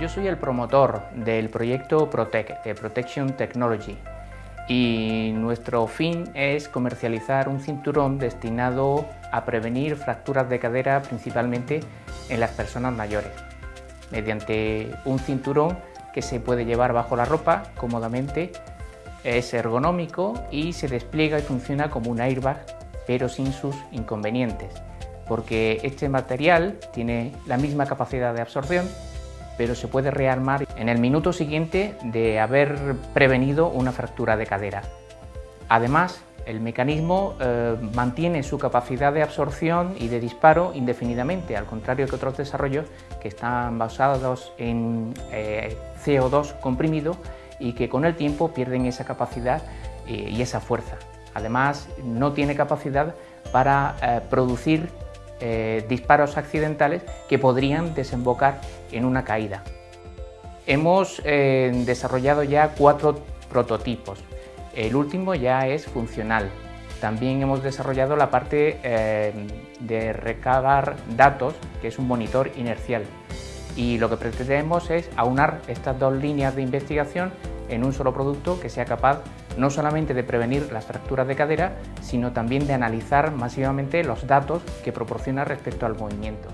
Yo soy el promotor del proyecto Protec, de Protection Technology, y nuestro fin es comercializar un cinturón destinado a prevenir fracturas de cadera principalmente en las personas mayores, mediante un cinturón que se puede llevar bajo la ropa cómodamente, es ergonómico y se despliega y funciona como un airbag, pero sin sus inconvenientes, porque este material tiene la misma capacidad de absorción, pero se puede rearmar en el minuto siguiente de haber prevenido una fractura de cadera. Además, el mecanismo eh, mantiene su capacidad de absorción y de disparo indefinidamente, al contrario que otros desarrollos que están basados en eh, CO2 comprimido y que con el tiempo pierden esa capacidad eh, y esa fuerza. Además, no tiene capacidad para producir disparos accidentales que podrían desembocar en una caída. Hemos desarrollado ya cuatro prototipos el último ya es funcional. También hemos desarrollado la parte eh, de recabar datos, que es un monitor inercial. Y lo que pretendemos es aunar estas dos líneas de investigación en un solo producto que sea capaz no solamente de prevenir las fracturas de cadera, sino también de analizar masivamente los datos que proporciona respecto al movimiento.